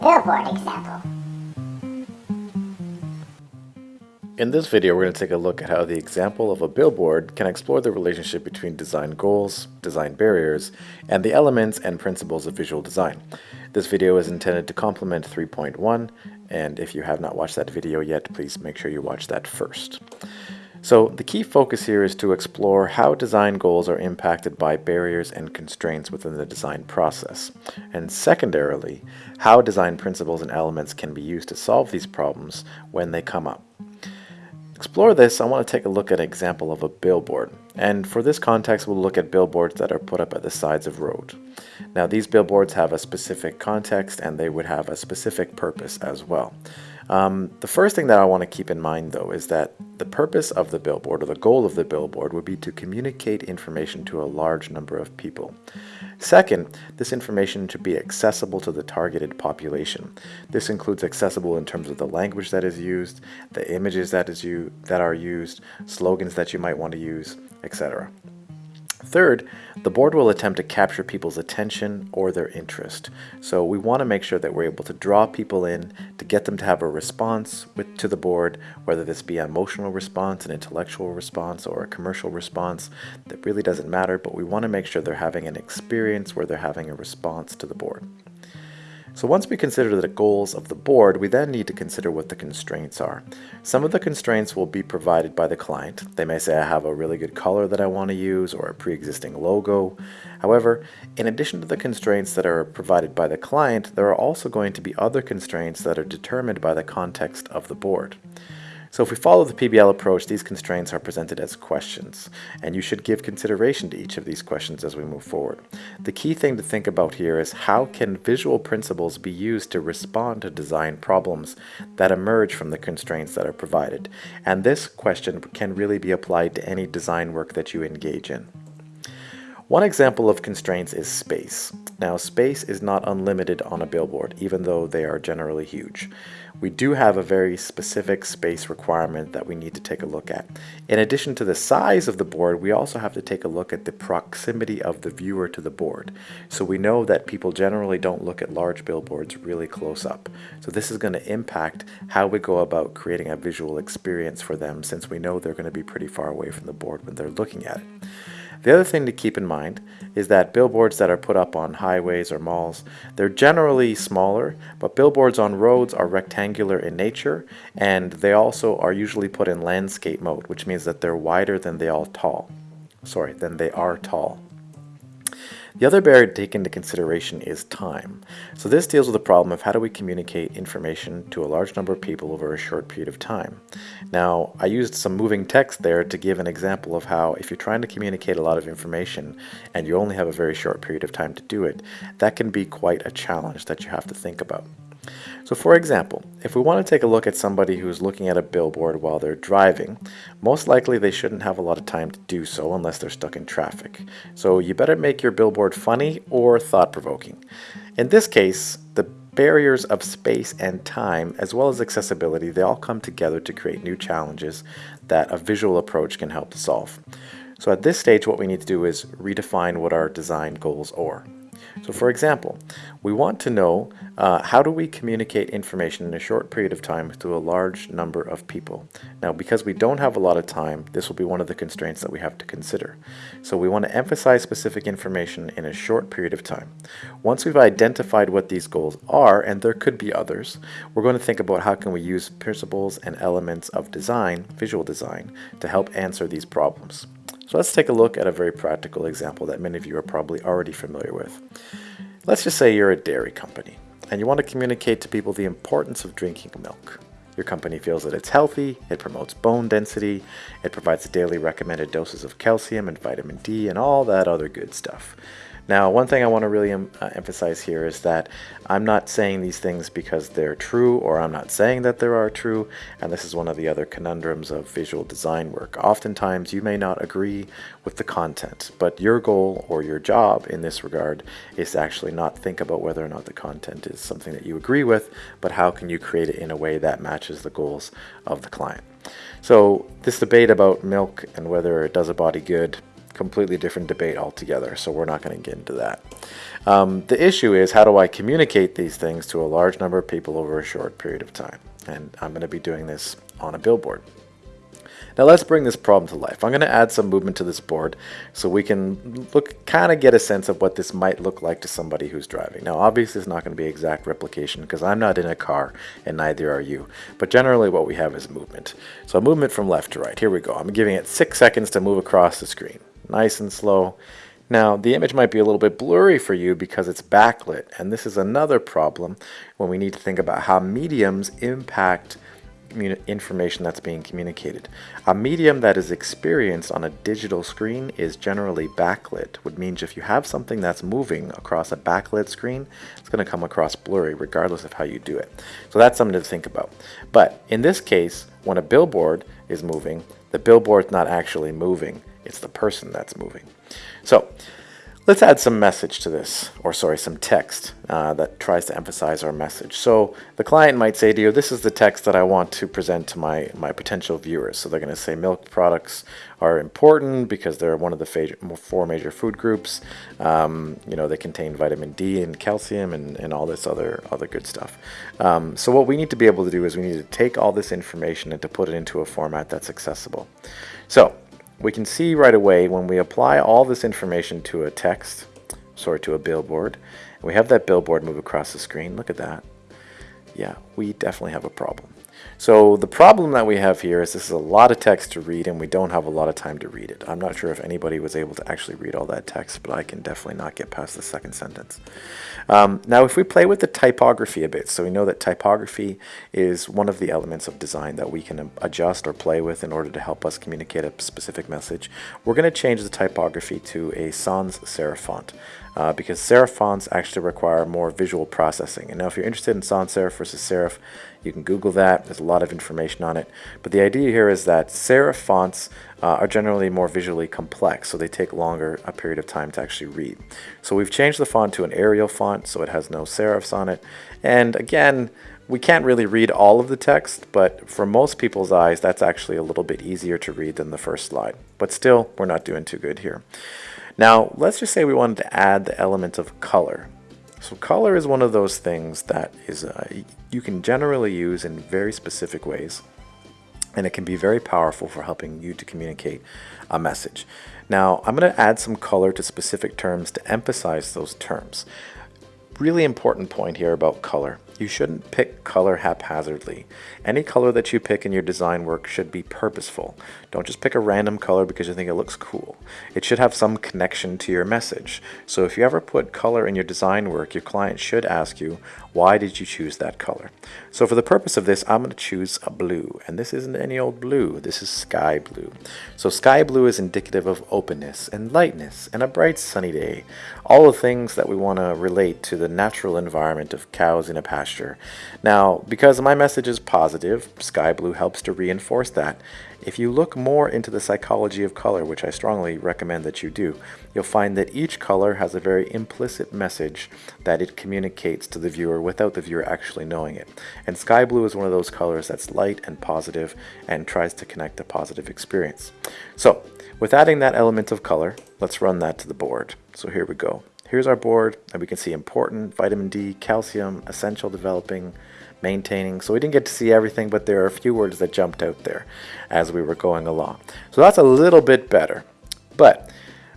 billboard example. In this video, we're going to take a look at how the example of a billboard can explore the relationship between design goals, design barriers, and the elements and principles of visual design. This video is intended to complement 3.1, and if you have not watched that video yet, please make sure you watch that first. So the key focus here is to explore how design goals are impacted by barriers and constraints within the design process. And secondarily, how design principles and elements can be used to solve these problems when they come up explore this, I want to take a look at an example of a billboard. And for this context, we'll look at billboards that are put up at the sides of road. Now, these billboards have a specific context and they would have a specific purpose as well. Um, the first thing that I want to keep in mind though is that the purpose of the billboard or the goal of the billboard would be to communicate information to a large number of people. Second, this information should be accessible to the targeted population. This includes accessible in terms of the language that is used, the images that, is you that are used, slogans that you might want to use, etc. Third, the board will attempt to capture people's attention or their interest. So we want to make sure that we're able to draw people in to get them to have a response with, to the board, whether this be an emotional response, an intellectual response, or a commercial response. That really doesn't matter, but we want to make sure they're having an experience where they're having a response to the board. So once we consider the goals of the board, we then need to consider what the constraints are. Some of the constraints will be provided by the client. They may say I have a really good color that I want to use or a pre-existing logo. However, in addition to the constraints that are provided by the client, there are also going to be other constraints that are determined by the context of the board. So if we follow the PBL approach, these constraints are presented as questions, and you should give consideration to each of these questions as we move forward. The key thing to think about here is how can visual principles be used to respond to design problems that emerge from the constraints that are provided. And this question can really be applied to any design work that you engage in. One example of constraints is space. Now space is not unlimited on a billboard, even though they are generally huge. We do have a very specific space requirement that we need to take a look at. In addition to the size of the board, we also have to take a look at the proximity of the viewer to the board. So we know that people generally don't look at large billboards really close up. So this is going to impact how we go about creating a visual experience for them since we know they're going to be pretty far away from the board when they're looking at it. The other thing to keep in mind is that billboards that are put up on highways or malls, they're generally smaller, but billboards on roads are rectangular in nature, and they also are usually put in landscape mode, which means that they're wider than they are tall. Sorry, than they are tall. The other barrier to take into consideration is time. So this deals with the problem of how do we communicate information to a large number of people over a short period of time. Now, I used some moving text there to give an example of how if you're trying to communicate a lot of information and you only have a very short period of time to do it, that can be quite a challenge that you have to think about. So for example, if we want to take a look at somebody who's looking at a billboard while they're driving, most likely they shouldn't have a lot of time to do so unless they're stuck in traffic. So you better make your billboard funny or thought-provoking. In this case, the barriers of space and time, as well as accessibility, they all come together to create new challenges that a visual approach can help to solve. So at this stage, what we need to do is redefine what our design goals are. So for example, we want to know uh, how do we communicate information in a short period of time to a large number of people. Now because we don't have a lot of time, this will be one of the constraints that we have to consider. So we want to emphasize specific information in a short period of time. Once we've identified what these goals are, and there could be others, we're going to think about how can we use principles and elements of design, visual design, to help answer these problems. So let's take a look at a very practical example that many of you are probably already familiar with. Let's just say you're a dairy company and you want to communicate to people the importance of drinking milk. Your company feels that it's healthy, it promotes bone density, it provides daily recommended doses of calcium and vitamin D and all that other good stuff. Now, one thing I want to really um, uh, emphasize here is that I'm not saying these things because they're true, or I'm not saying that they are true, and this is one of the other conundrums of visual design work. Oftentimes, you may not agree with the content, but your goal or your job in this regard is to actually not think about whether or not the content is something that you agree with, but how can you create it in a way that matches the goals of the client. So this debate about milk and whether it does a body good completely different debate altogether, so we're not going to get into that. Um, the issue is how do I communicate these things to a large number of people over a short period of time? And I'm going to be doing this on a billboard. Now let's bring this problem to life. I'm going to add some movement to this board so we can look, kind of get a sense of what this might look like to somebody who's driving. Now obviously it's not going to be exact replication because I'm not in a car and neither are you. But generally what we have is movement. So movement from left to right. Here we go. I'm giving it six seconds to move across the screen. Nice and slow. Now, the image might be a little bit blurry for you because it's backlit, and this is another problem when we need to think about how mediums impact information that's being communicated. A medium that is experienced on a digital screen is generally backlit, which means if you have something that's moving across a backlit screen, it's going to come across blurry regardless of how you do it. So that's something to think about. But in this case, when a billboard is moving, the billboard's not actually moving, it's the person that's moving. So Let's add some message to this, or sorry, some text uh, that tries to emphasize our message. So the client might say to you, this is the text that I want to present to my, my potential viewers. So they're going to say milk products are important because they're one of the four major food groups. Um, you know, they contain vitamin D and calcium and, and all this other, other good stuff. Um, so what we need to be able to do is we need to take all this information and to put it into a format that's accessible. So we can see right away when we apply all this information to a text, sorry, to a billboard, we have that billboard move across the screen, look at that. Yeah, we definitely have a problem. So the problem that we have here is this is a lot of text to read and we don't have a lot of time to read it. I'm not sure if anybody was able to actually read all that text, but I can definitely not get past the second sentence. Um, now if we play with the typography a bit, so we know that typography is one of the elements of design that we can adjust or play with in order to help us communicate a specific message, we're going to change the typography to a sans serif font uh, because serif fonts actually require more visual processing. And now if you're interested in sans serif versus serif, you can Google that. There's a lot of information on it. But the idea here is that serif fonts uh, are generally more visually complex, so they take longer a period of time to actually read. So we've changed the font to an Arial font, so it has no serifs on it. And again, we can't really read all of the text, but for most people's eyes, that's actually a little bit easier to read than the first slide. But still, we're not doing too good here. Now, let's just say we wanted to add the element of color. So color is one of those things that is uh, you can generally use in very specific ways and it can be very powerful for helping you to communicate a message. Now I'm going to add some color to specific terms to emphasize those terms. Really important point here about color. You shouldn't pick color haphazardly. Any color that you pick in your design work should be purposeful. Don't just pick a random color because you think it looks cool. It should have some connection to your message. So if you ever put color in your design work, your client should ask you, why did you choose that color? So for the purpose of this, I'm going to choose a blue. And this isn't any old blue. This is sky blue. So sky blue is indicative of openness and lightness and a bright sunny day. All the things that we want to relate to the natural environment of cows in a pasture Now, because my message is positive, sky blue helps to reinforce that. If you look more into the psychology of color, which I strongly recommend that you do, you'll find that each color has a very implicit message that it communicates to the viewer without the viewer actually knowing it. And sky blue is one of those colors that's light and positive and tries to connect a positive experience. So, with adding that element of color, let's run that to the board. So here we go. Here's our board, and we can see important, vitamin D, calcium, essential developing, maintaining. So we didn't get to see everything, but there are a few words that jumped out there as we were going along. So that's a little bit better. But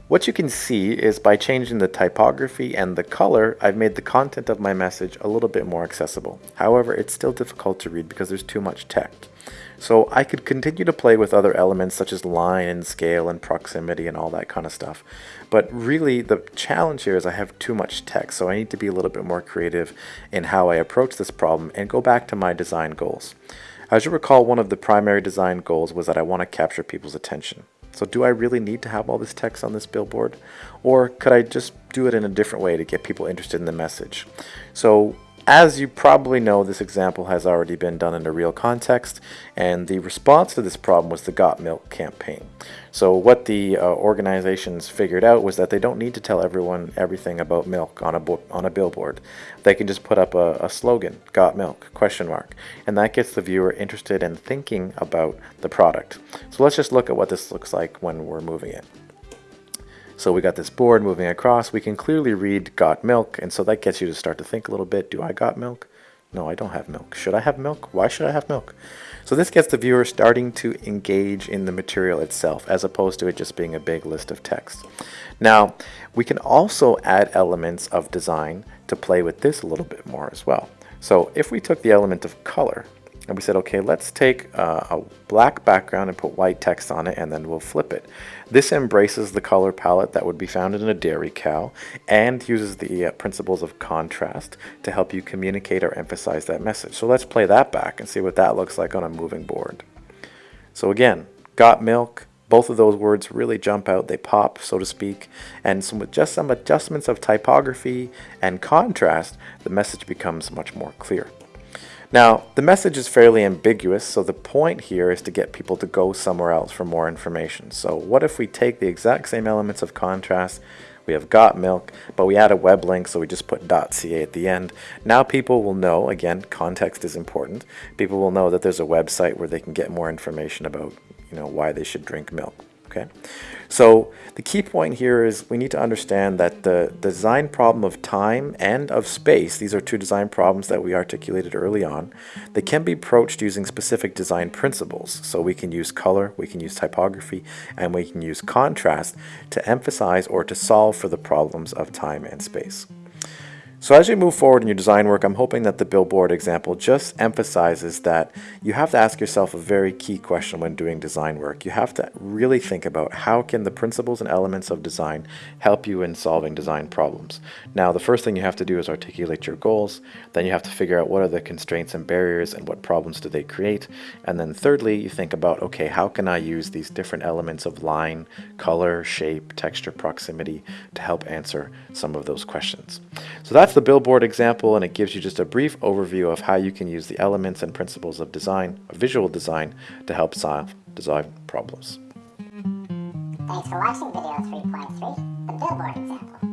what you can see is by changing the typography and the color, I've made the content of my message a little bit more accessible. However, it's still difficult to read because there's too much text. So I could continue to play with other elements such as line and scale and proximity and all that kind of stuff. But really the challenge here is I have too much text, so I need to be a little bit more creative in how I approach this problem and go back to my design goals. As you recall, one of the primary design goals was that I want to capture people's attention. So do I really need to have all this text on this billboard? Or could I just do it in a different way to get people interested in the message? So as you probably know, this example has already been done in a real context, and the response to this problem was the Got Milk campaign. So what the uh, organizations figured out was that they don't need to tell everyone everything about milk on a on a billboard. They can just put up a, a slogan, Got Milk, question mark, and that gets the viewer interested in thinking about the product. So let's just look at what this looks like when we're moving it. So we got this board moving across. We can clearly read got milk, and so that gets you to start to think a little bit. Do I got milk? No, I don't have milk. Should I have milk? Why should I have milk? So this gets the viewer starting to engage in the material itself as opposed to it just being a big list of text. Now, we can also add elements of design to play with this a little bit more as well. So if we took the element of color and we said, okay, let's take uh, a black background and put white text on it and then we'll flip it. This embraces the color palette that would be found in a dairy cow and uses the uh, principles of contrast to help you communicate or emphasize that message. So let's play that back and see what that looks like on a moving board. So again, got milk, both of those words really jump out, they pop, so to speak, and some, with just some adjustments of typography and contrast, the message becomes much more clear. Now, the message is fairly ambiguous, so the point here is to get people to go somewhere else for more information. So what if we take the exact same elements of contrast, we have got milk, but we add a web link, so we just put .ca at the end. Now people will know, again, context is important, people will know that there's a website where they can get more information about you know, why they should drink milk. Okay, so the key point here is we need to understand that the design problem of time and of space, these are two design problems that we articulated early on, they can be approached using specific design principles. So we can use color, we can use typography, and we can use contrast to emphasize or to solve for the problems of time and space. So as you move forward in your design work, I'm hoping that the billboard example just emphasizes that you have to ask yourself a very key question when doing design work. You have to really think about how can the principles and elements of design help you in solving design problems. Now, the first thing you have to do is articulate your goals. Then you have to figure out what are the constraints and barriers and what problems do they create. And then thirdly, you think about, okay, how can I use these different elements of line, color, shape, texture, proximity to help answer some of those questions. So that's the billboard example and it gives you just a brief overview of how you can use the elements and principles of design, of visual design, to help solve design problems. Thanks for watching video 3.3, the billboard example.